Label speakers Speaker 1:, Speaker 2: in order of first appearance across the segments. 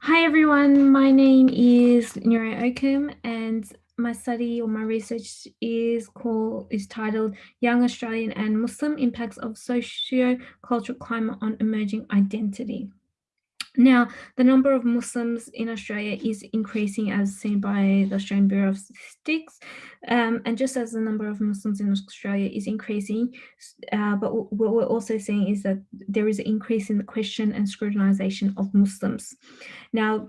Speaker 1: Hi everyone, my name is Nure Oakham and my study or my research is called is titled Young Australian and Muslim Impacts of Socio-Cultural Climate on Emerging Identity. Now, the number of Muslims in Australia is increasing as seen by the Australian Bureau of Statistics. Um, and just as the number of Muslims in Australia is increasing, uh, but what we're also seeing is that there is an increase in the question and scrutinization of Muslims. Now,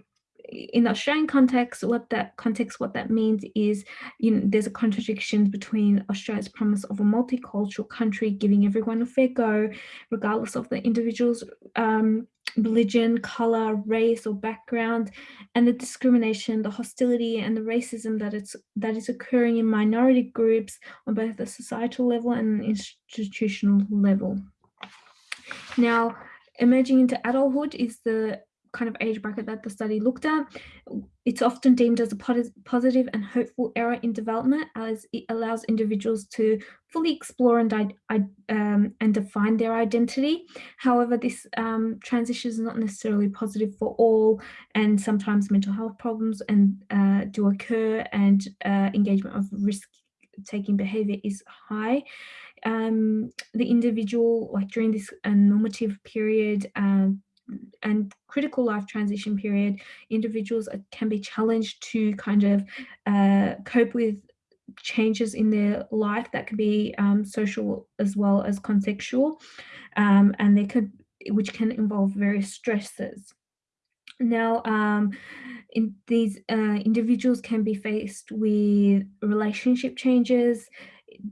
Speaker 1: in the Australian context, what that context, what that means is, you know, there's a contradiction between Australia's promise of a multicultural country, giving everyone a fair go, regardless of the individual's um, religion, color, race, or background, and the discrimination, the hostility, and the racism that it's that is occurring in minority groups on both the societal level and institutional level. Now, emerging into adulthood is the kind of age bracket that the study looked at. It's often deemed as a positive and hopeful era in development as it allows individuals to fully explore and, um, and define their identity. However, this um, transition is not necessarily positive for all and sometimes mental health problems and uh, do occur and uh, engagement of risk taking behavior is high. Um, the individual, like during this uh, normative period, uh, and critical life transition period, individuals can be challenged to kind of uh, cope with changes in their life that could be um, social as well as contextual, um, and they could, which can involve various stresses. Now, um, in these uh, individuals can be faced with relationship changes,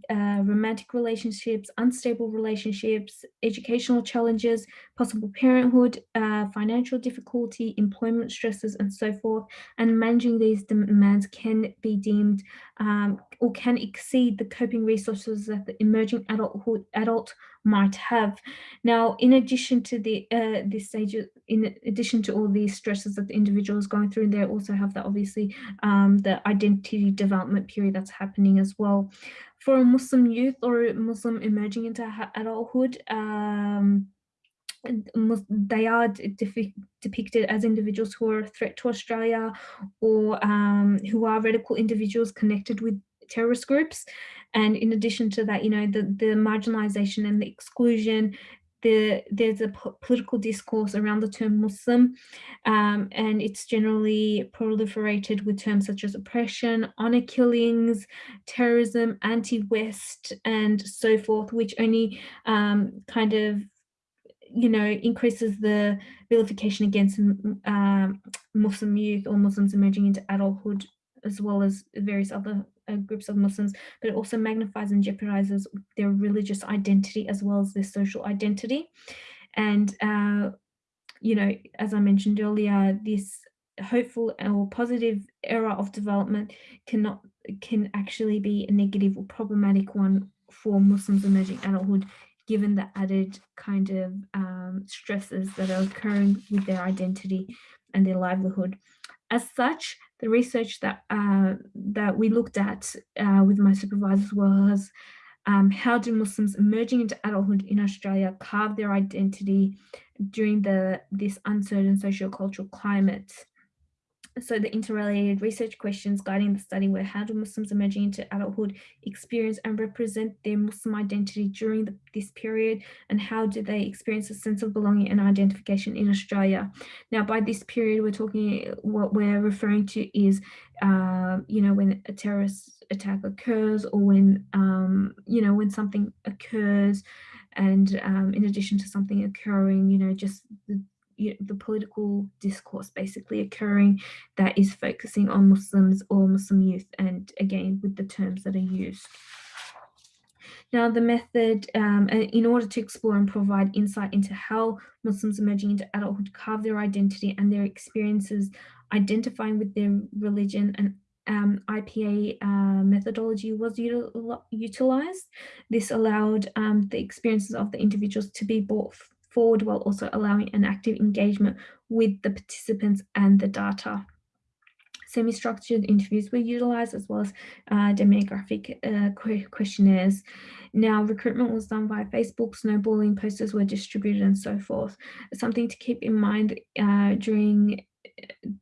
Speaker 1: uh, romantic relationships, unstable relationships, educational challenges, possible parenthood, uh, financial difficulty, employment stresses, and so forth. And managing these demands can be deemed um, or can exceed the coping resources that the emerging adulthood adult might have. Now, in addition to the uh, this stage, in addition to all these stresses that the individual is going through, they also have that obviously um, the identity development period that's happening as well. For a Muslim youth or Muslim emerging into adulthood, um, they are depicted as individuals who are a threat to Australia or um, who are radical individuals connected with terrorist groups. And in addition to that, you know, the, the marginalization and the exclusion, the, there's a political discourse around the term Muslim, um, and it's generally proliferated with terms such as oppression, honor killings, terrorism, anti-West, and so forth, which only um, kind of you know, increases the vilification against um, Muslim youth or Muslims emerging into adulthood, as well as various other uh, groups of Muslims, but it also magnifies and jeopardizes their religious identity as well as their social identity. And, uh, you know, as I mentioned earlier, this hopeful or positive era of development cannot can actually be a negative or problematic one for Muslims emerging adulthood given the added kind of um, stresses that are occurring with their identity and their livelihood. As such, the research that uh, that we looked at uh, with my supervisors was um, how do Muslims emerging into adulthood in Australia carve their identity during the this uncertain socio-cultural climate? So the interrelated research questions guiding the study were how do Muslims emerging into adulthood experience and represent their Muslim identity during the, this period and how do they experience a sense of belonging and identification in Australia? Now by this period we're talking, what we're referring to is, uh, you know, when a terrorist attack occurs or when, um, you know, when something occurs and um, in addition to something occurring, you know, just the, you know, the political discourse basically occurring that is focusing on Muslims or Muslim youth and again with the terms that are used. Now the method, um, in order to explore and provide insight into how Muslims emerging into adulthood carve their identity and their experiences identifying with their religion and um, IPA uh, methodology was util utilized. This allowed um, the experiences of the individuals to be brought forward while also allowing an active engagement with the participants and the data. Semi-structured interviews were utilized as well as uh, demographic uh, questionnaires. Now, recruitment was done by Facebook, snowballing posters were distributed and so forth. Something to keep in mind uh, during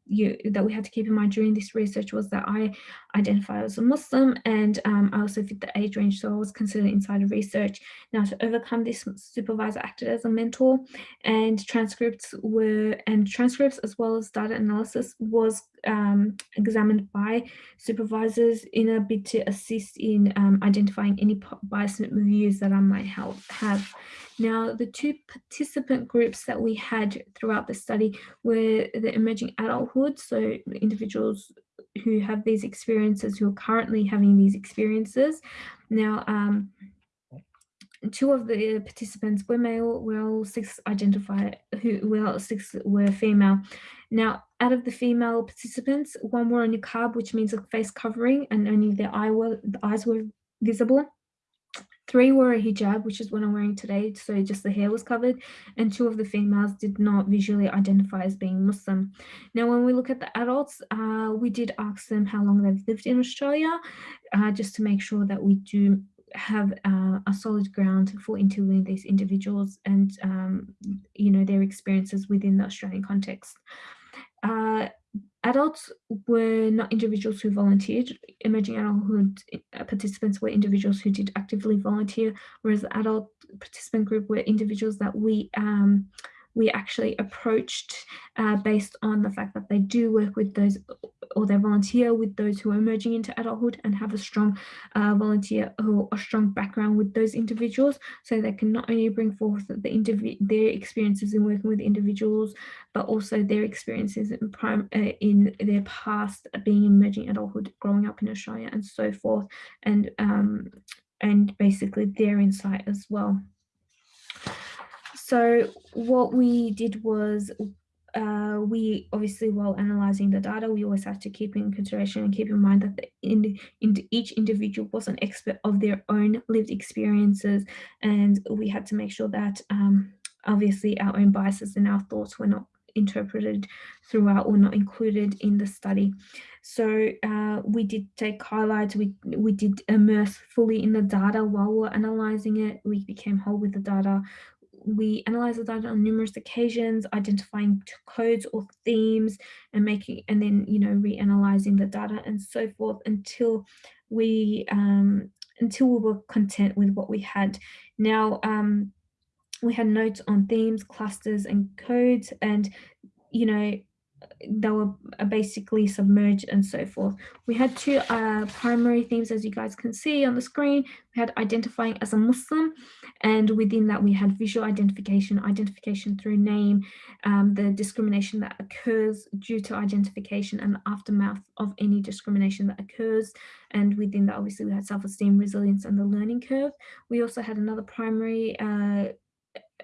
Speaker 1: you, that we had to keep in mind during this research was that I identify as a Muslim and um, I also fit the age range, so I was considered insider research. Now to overcome this, supervisor acted as a mentor and transcripts were, and transcripts as well as data analysis was um, examined by supervisors in a bid to assist in um, identifying any bias reviews that I might help have. Now, the two participant groups that we had throughout the study were the emerging adulthood, so individuals who have these experiences, who are currently having these experiences. Now, um, two of the participants were male, well, six identified, who well, six were female. Now, out of the female participants, one wore a niqab, which means a face covering, and only their eye were the eyes were visible. Three wore a hijab, which is what I'm wearing today, so just the hair was covered, and two of the females did not visually identify as being Muslim. Now, when we look at the adults, uh, we did ask them how long they've lived in Australia, uh, just to make sure that we do have uh, a solid ground for interviewing these individuals and, um, you know, their experiences within the Australian context. Adults were not individuals who volunteered. Emerging adulthood uh, participants were individuals who did actively volunteer, whereas the adult participant group were individuals that we um, we actually approached uh, based on the fact that they do work with those or they volunteer with those who are emerging into adulthood and have a strong uh, volunteer or a strong background with those individuals so they can not only bring forth the their experiences in working with individuals but also their experiences in, prime, uh, in their past being emerging adulthood growing up in Australia and so forth and um, and basically their insight as well. So what we did was uh, we obviously while analyzing the data, we always have to keep in consideration and keep in mind that the, in, in each individual was an expert of their own lived experiences. And we had to make sure that um, obviously our own biases and our thoughts were not interpreted throughout or not included in the study. So uh, we did take highlights, we, we did immerse fully in the data while we're analyzing it. We became whole with the data we analyze the data on numerous occasions, identifying codes or themes and making, and then, you know, reanalyzing the data and so forth until we, um, until we were content with what we had. Now, um, we had notes on themes, clusters and codes and, you know, they were basically submerged and so forth. We had two uh, primary themes, as you guys can see on the screen. We had identifying as a Muslim, and within that we had visual identification, identification through name, um, the discrimination that occurs due to identification and aftermath of any discrimination that occurs. And within that, obviously, we had self-esteem, resilience, and the learning curve. We also had another primary uh,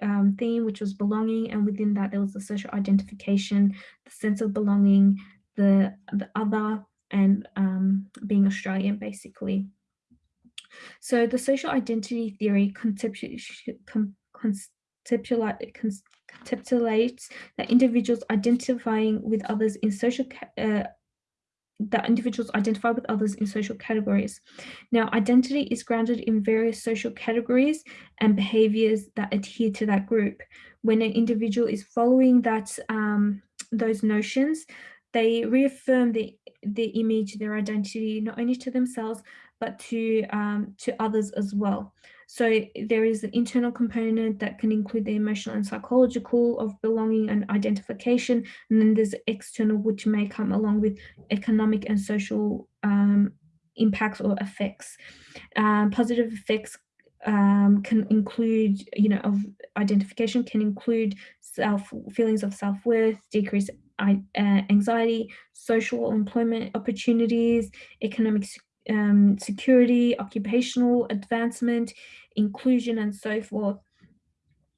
Speaker 1: um, theme, which was belonging, and within that there was the social identification, the sense of belonging, the the other, and um, being Australian, basically. So the social identity theory conceptualizes that individuals identifying with others in social uh, that individuals identify with others in social categories. Now, identity is grounded in various social categories and behaviors that adhere to that group. When an individual is following that um, those notions, they reaffirm the, the image, their identity, not only to themselves, but to, um, to others as well. So there is an internal component that can include the emotional and psychological of belonging and identification. And then there's external, which may come along with economic and social um, impacts or effects. Um, positive effects um, can include, you know, of identification can include self feelings of self-worth, decreased uh, anxiety, social employment opportunities, economic um, security, occupational advancement, inclusion, and so forth.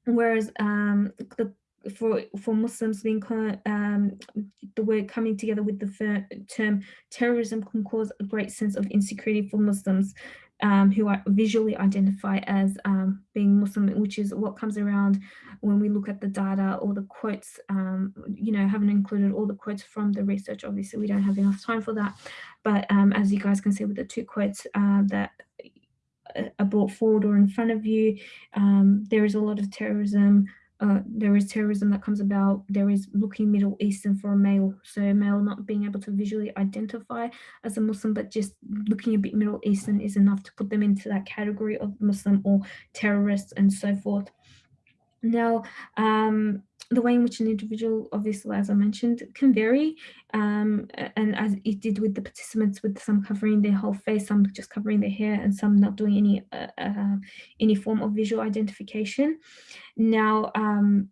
Speaker 1: Whereas um, the for for Muslims being um, the word coming together with the term terrorism can cause a great sense of insecurity for Muslims um, who are visually identify as um, being Muslim, which is what comes around when we look at the data or the quotes, um, you know, haven't included all the quotes from the research. Obviously, we don't have enough time for that. But um, as you guys can see with the two quotes uh, that are brought forward or in front of you, um, there is a lot of terrorism uh, there is terrorism that comes about, there is looking Middle Eastern for a male, so male not being able to visually identify as a Muslim, but just looking a bit Middle Eastern is enough to put them into that category of Muslim or terrorists and so forth. Now, um, the way in which an individual, obviously, as I mentioned, can vary. Um, and as it did with the participants, with some covering their whole face, some just covering their hair, and some not doing any uh, uh, any form of visual identification. Now, um,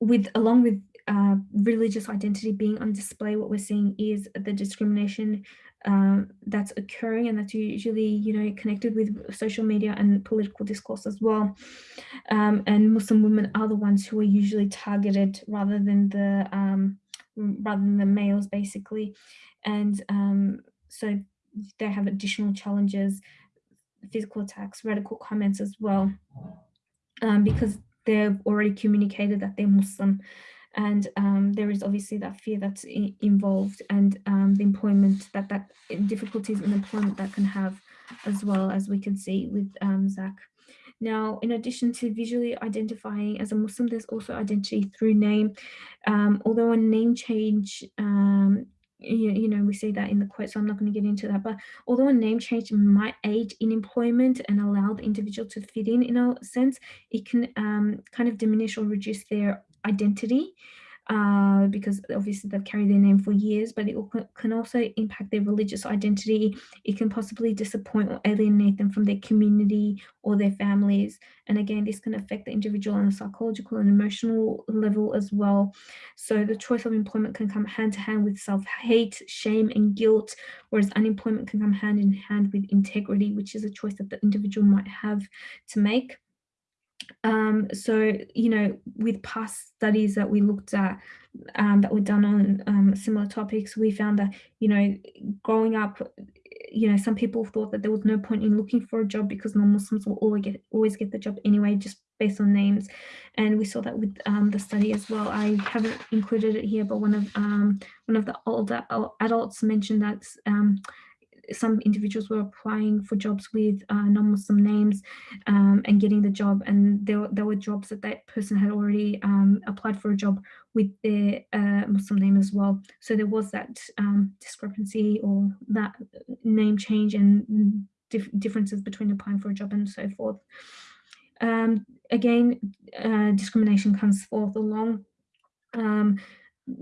Speaker 1: with along with uh, religious identity being on display, what we're seeing is the discrimination um, that's occurring and that's usually, you know, connected with social media and political discourse as well. Um, and Muslim women are the ones who are usually targeted rather than the um, rather than the males, basically. And um, so they have additional challenges, physical attacks, radical comments as well, um, because they've already communicated that they're Muslim and um, there is obviously that fear that's involved and um, the employment that that difficulties in employment that can have as well as we can see with um, Zach. Now, in addition to visually identifying as a Muslim, there's also identity through name. Um, although a name change um, you, you, know, we see that in the quote, so I'm not going to get into that. But although a name change might aid in employment and allow the individual to fit in in a sense, it can um, kind of diminish or reduce their identity uh, because obviously they've carried their name for years, but it can also impact their religious identity. It can possibly disappoint or alienate them from their community or their families. And again, this can affect the individual on a psychological and emotional level as well. So the choice of employment can come hand to hand with self-hate, shame and guilt, whereas unemployment can come hand in hand with integrity, which is a choice that the individual might have to make. Um, so, you know, with past studies that we looked at um, that were done on um, similar topics, we found that, you know, growing up, you know, some people thought that there was no point in looking for a job because non-Muslims will always get, always get the job anyway, just based on names. And we saw that with um, the study as well. I haven't included it here, but one of um, one of the older adults mentioned that um, some individuals were applying for jobs with uh, non-Muslim names um, and getting the job and there, there were jobs that that person had already um, applied for a job with their uh, Muslim name as well. So there was that um, discrepancy or that name change and dif differences between applying for a job and so forth. Um, again, uh, discrimination comes forth along um,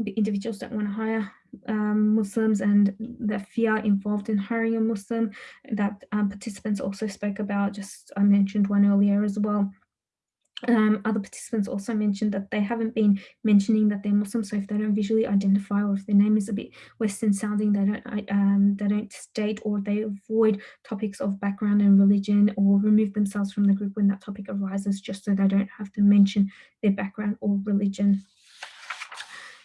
Speaker 1: individuals don't want to hire um, Muslims and the fear involved in hiring a Muslim that um, participants also spoke about, just I mentioned one earlier as well. Um, other participants also mentioned that they haven't been mentioning that they're Muslim, so if they don't visually identify or if their name is a bit Western sounding, they don't, um, they don't state or they avoid topics of background and religion or remove themselves from the group when that topic arises just so they don't have to mention their background or religion.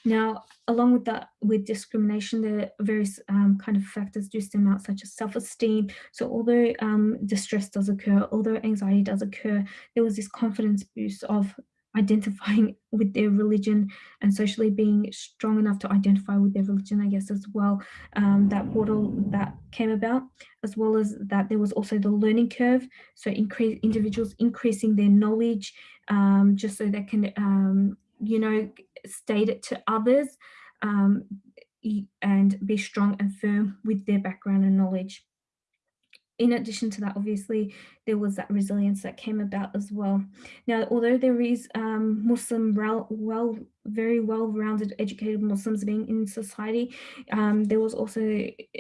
Speaker 1: Now, along with that, with discrimination, the various um, kind of factors do stem out, such as self-esteem. So although um, distress does occur, although anxiety does occur, there was this confidence boost of identifying with their religion and socially being strong enough to identify with their religion, I guess, as well, um, that portal that came about, as well as that there was also the learning curve. So increase individuals increasing their knowledge um, just so they can, um, you know, state it to others um, and be strong and firm with their background and knowledge. In addition to that, obviously, there was that resilience that came about as well. Now, although there is um, Muslim, well, very well-rounded, educated Muslims being in society, um, there was also,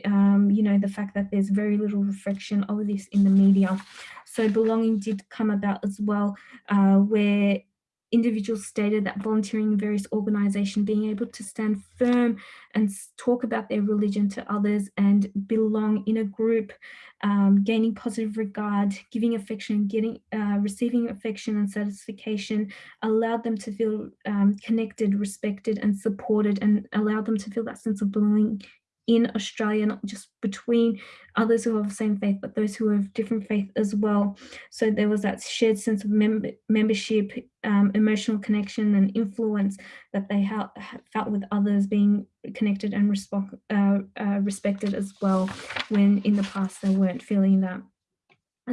Speaker 1: um, you know, the fact that there's very little reflection of this in the media. So belonging did come about as well, uh, where individuals stated that volunteering in various organizations, being able to stand firm and talk about their religion to others and belong in a group, um, gaining positive regard, giving affection, getting, uh, receiving affection and satisfaction, allowed them to feel um, connected, respected and supported and allowed them to feel that sense of belonging in Australia, not just between others who have the same faith, but those who have different faith as well. So there was that shared sense of mem membership, um, emotional connection and influence that they felt with others being connected and uh, uh, respected as well, when in the past they weren't feeling that.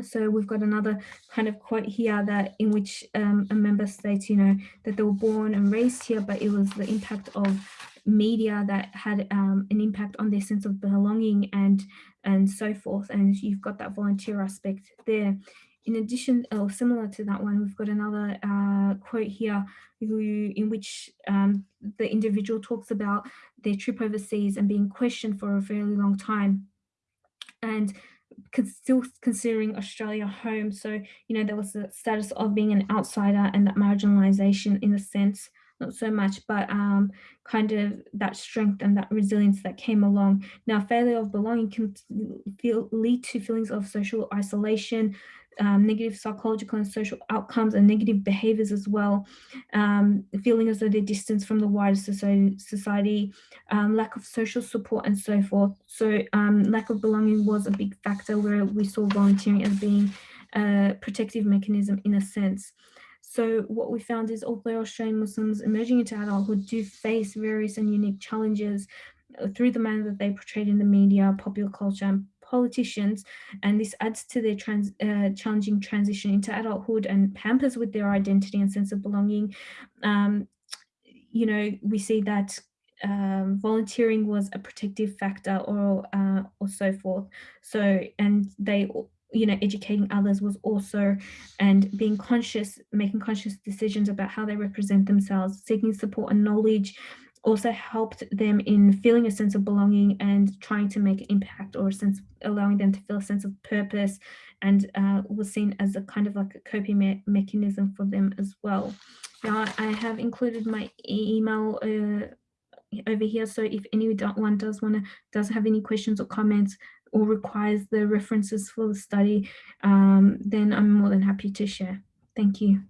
Speaker 1: So we've got another kind of quote here that in which um, a member states, you know, that they were born and raised here, but it was the impact of media that had um, an impact on their sense of belonging and and so forth. And you've got that volunteer aspect there. In addition, or similar to that one, we've got another uh, quote here who, in which um, the individual talks about their trip overseas and being questioned for a fairly long time. And still considering Australia home. So, you know, there was the status of being an outsider and that marginalization in a sense, not so much, but um, kind of that strength and that resilience that came along. Now, failure of belonging can feel, lead to feelings of social isolation, um, negative psychological and social outcomes and negative behaviors as well, um, feeling as though they're distanced from the wider society, um, lack of social support and so forth. So um, lack of belonging was a big factor where we saw volunteering as being a protective mechanism in a sense. So what we found is although Australian Muslims emerging into adulthood do face various and unique challenges uh, through the manner that they portrayed in the media, popular culture and politicians, and this adds to their trans, uh, challenging transition into adulthood and pampers with their identity and sense of belonging. Um, you know, we see that um, volunteering was a protective factor or, uh, or so forth. So, and they you know, educating others was also, and being conscious, making conscious decisions about how they represent themselves, seeking support and knowledge, also helped them in feeling a sense of belonging and trying to make an impact or sense allowing them to feel a sense of purpose and uh, was seen as a kind of like a coping me mechanism for them as well. Now I have included my email uh, over here so if anyone does want to does have any questions or comments or requires the references for the study um, then I'm more than happy to share. Thank you.